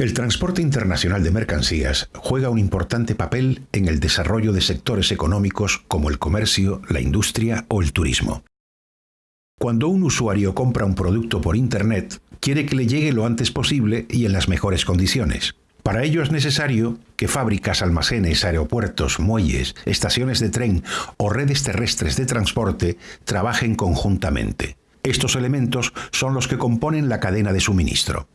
El transporte internacional de mercancías juega un importante papel en el desarrollo de sectores económicos como el comercio, la industria o el turismo. Cuando un usuario compra un producto por Internet, quiere que le llegue lo antes posible y en las mejores condiciones. Para ello es necesario que fábricas, almacenes, aeropuertos, muelles, estaciones de tren o redes terrestres de transporte trabajen conjuntamente. Estos elementos son los que componen la cadena de suministro.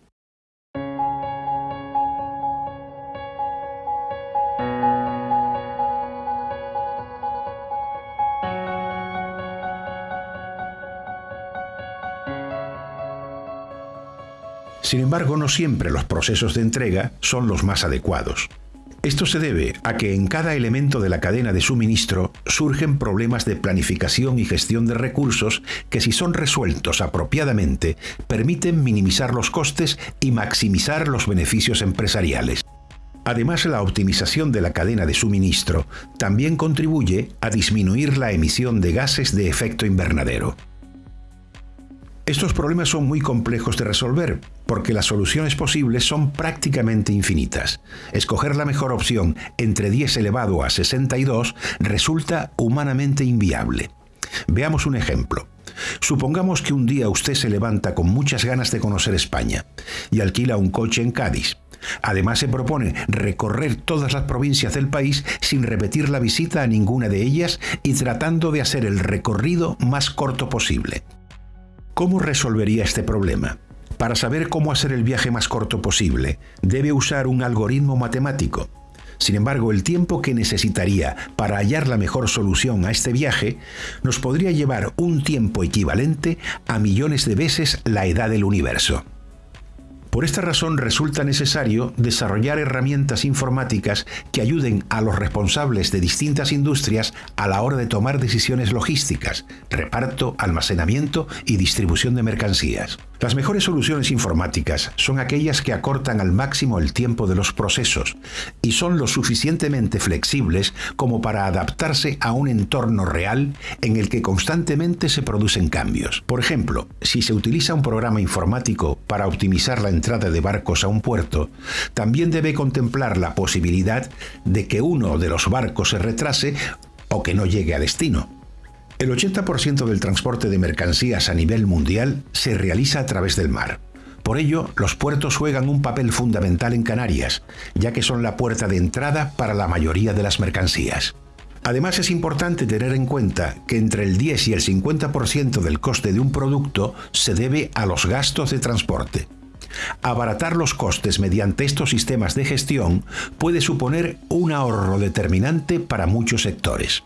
Sin embargo, no siempre los procesos de entrega son los más adecuados. Esto se debe a que en cada elemento de la cadena de suministro surgen problemas de planificación y gestión de recursos que si son resueltos apropiadamente permiten minimizar los costes y maximizar los beneficios empresariales. Además, la optimización de la cadena de suministro también contribuye a disminuir la emisión de gases de efecto invernadero. Estos problemas son muy complejos de resolver, porque las soluciones posibles son prácticamente infinitas. Escoger la mejor opción entre 10 elevado a 62 resulta humanamente inviable. Veamos un ejemplo. Supongamos que un día usted se levanta con muchas ganas de conocer España y alquila un coche en Cádiz. Además se propone recorrer todas las provincias del país sin repetir la visita a ninguna de ellas y tratando de hacer el recorrido más corto posible. ¿Cómo resolvería este problema? Para saber cómo hacer el viaje más corto posible, debe usar un algoritmo matemático. Sin embargo, el tiempo que necesitaría para hallar la mejor solución a este viaje nos podría llevar un tiempo equivalente a millones de veces la edad del universo. Por esta razón resulta necesario desarrollar herramientas informáticas que ayuden a los responsables de distintas industrias a la hora de tomar decisiones logísticas, reparto, almacenamiento y distribución de mercancías. Las mejores soluciones informáticas son aquellas que acortan al máximo el tiempo de los procesos y son lo suficientemente flexibles como para adaptarse a un entorno real en el que constantemente se producen cambios. Por ejemplo, si se utiliza un programa informático para optimizar la de barcos a un puerto, también debe contemplar la posibilidad de que uno de los barcos se retrase o que no llegue a destino. El 80% del transporte de mercancías a nivel mundial se realiza a través del mar. Por ello, los puertos juegan un papel fundamental en Canarias, ya que son la puerta de entrada para la mayoría de las mercancías. Además, es importante tener en cuenta que entre el 10 y el 50% del coste de un producto se debe a los gastos de transporte. Abaratar los costes mediante estos sistemas de gestión puede suponer un ahorro determinante para muchos sectores.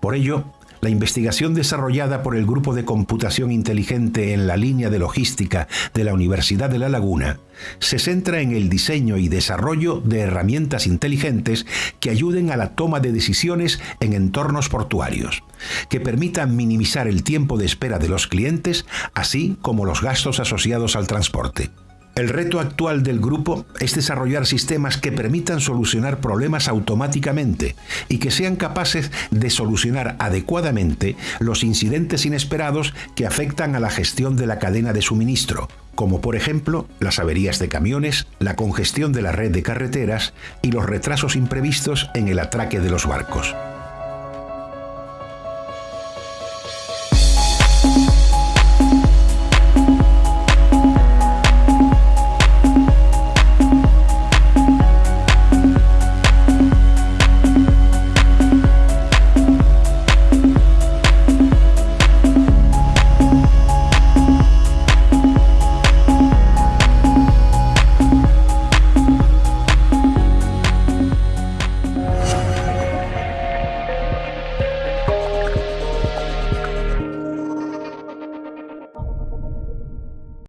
Por ello, la investigación desarrollada por el Grupo de Computación Inteligente en la línea de logística de la Universidad de La Laguna se centra en el diseño y desarrollo de herramientas inteligentes que ayuden a la toma de decisiones en entornos portuarios, que permitan minimizar el tiempo de espera de los clientes, así como los gastos asociados al transporte. El reto actual del grupo es desarrollar sistemas que permitan solucionar problemas automáticamente y que sean capaces de solucionar adecuadamente los incidentes inesperados que afectan a la gestión de la cadena de suministro, como por ejemplo las averías de camiones, la congestión de la red de carreteras y los retrasos imprevistos en el atraque de los barcos.